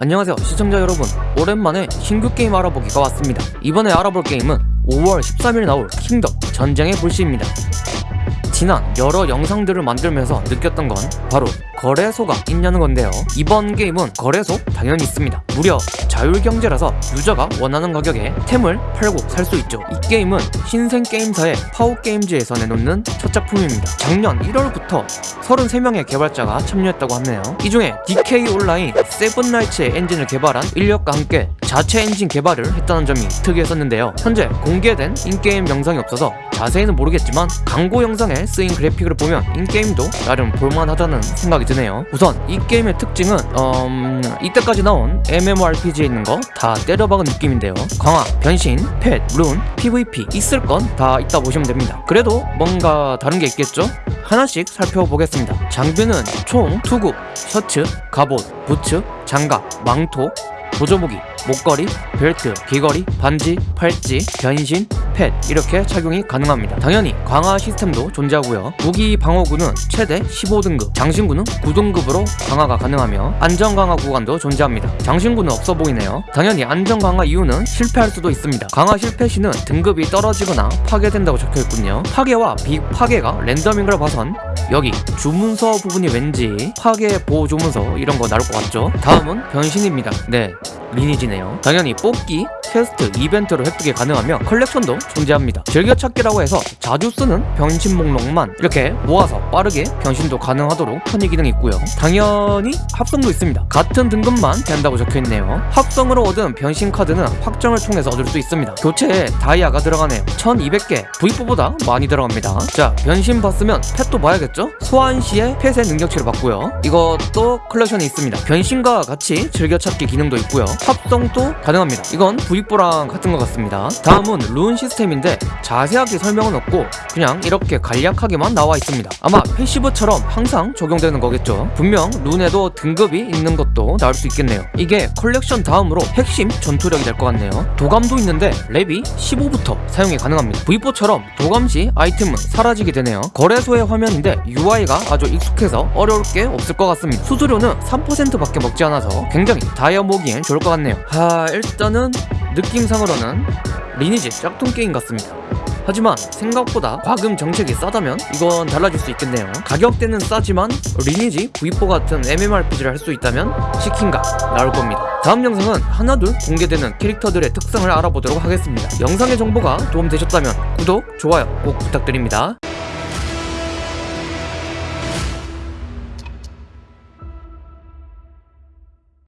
안녕하세요 시청자 여러분. 오랜만에 신규 게임 알아보기가 왔습니다. 이번에 알아볼 게임은 5월 13일 나올 킹덤 전쟁의 불씨입니다 지난 여러 영상들을 만들면서 느꼈던 건 바로 거래소가 있냐는 건데요. 이번 게임은 거래소 당연히 있습니다. 무려 자율경제라서 유저가 원하는 가격에 템을 팔고 살 수 있죠. 이 게임은 신생게임사의 파워게임즈에서 내놓는 첫 작품입니다. 작년 1월부터 33명의 개발자가 참여했다고 하네요. 이 중에 DK 온라인 세븐나이츠의 엔진을 개발한 인력과 함께 자체 엔진 개발을 했다는 점이 특이했었는데요. 현재 공개된 in-game 영상이 없어서 자세히는 모르겠지만 광고 영상에 쓰인 그래픽을 보면 in-game도 나름 볼만하다는 생각이 드네요. 우선 이 게임의 특징은 음, 이때까지 나온 MMORPG에 있는 거 다 때려박은 느낌인데요. 강화, 변신, 펫, 룬, PVP 있을 건 다 있다 보시면 됩니다. 그래도 뭔가 다른 게 있겠죠? 하나씩 살펴보겠습니다. 장비는 총, 투구, 셔츠, 갑옷, 부츠, 장갑, 망토, 보조무기, 목걸이, 벨트, 귀걸이, 반지, 팔찌, 변신, 펫 이렇게 착용이 가능합니다. 당연히 강화 시스템도 존재하고요. 무기 방어구는 최대 15등급, 장신구는 9등급으로 강화가 가능하며 안전 강화 구간도 존재합니다. 장신구는 없어 보이네요. 당연히 안전 강화 이유는 실패할 수도 있습니다. 강화 실패 시는 등급이 떨어지거나 파괴된다고 적혀있군요. 파괴와 비파괴가 랜덤인 걸 봐선 여기 주문서 부분이 왠지 파괴 보호 주문서 이런 거 나올 것 같죠? 다음은 변신입니다. 네, 리니지네요. 당연히 뽑기, 퀘스트, 이벤트로 획득이 가능하며 컬렉션도 존재합니다. 즐겨찾기라고 해서 자주 쓰는 변신 목록만 이렇게 모아서 빠르게 변신도 가능하도록 편의 기능이 있고요. 당연히 합성도 있습니다. 같은 등급만 된다고 적혀있네요. 합성으로 얻은 변신 카드는 확정을 통해서 얻을 수 있습니다. 교체에 다이아가 들어가네요. 1200개, V4보다 많이 들어갑니다. 자, 변신 봤으면 펫도 봐야겠죠? 소환 시에 펫의 능력치를 받고요. 이것도 컬렉션이 있습니다. 변신과 같이 즐겨찾기 기능도 있고요. 합성도 가능합니다. 이건 V4랑 같은 것 같습니다. 다음은 룬 시스템인데 자세하게 설명은 없고 그냥 이렇게 간략하게만 나와 있습니다. 아마 passive처럼 항상 적용되는 거겠죠. 분명 룬에도 등급이 있는 것도 나올 수 있겠네요. 이게 컬렉션 다음으로 핵심 전투력이 될 것 같네요. 도감도 있는데 렙이 15부터 사용이 가능합니다. V4처럼 도감 시 아이템은 사라지게 되네요. 거래소의 화면인데 UI가 아주 익숙해서 어려울 게 없을 것 같습니다. 수수료는 3%밖에 먹지 않아서 굉장히 다이아 모으기엔 좋을 것 같네요. 하 일단은 느낌상으로는 리니지 짝퉁 게임 같습니다. 하지만 생각보다 과금 정책이 싸다면 이건 달라질 수 있겠네요. 가격대는 싸지만 리니지 V4 같은 MMORPG를 할 수 있다면 치킨가 나올 겁니다. 다음 영상은 하나둘 공개되는 캐릭터들의 특성을 알아보도록 하겠습니다. 영상의 정보가 도움되셨다면 구독, 좋아요 꼭 부탁드립니다.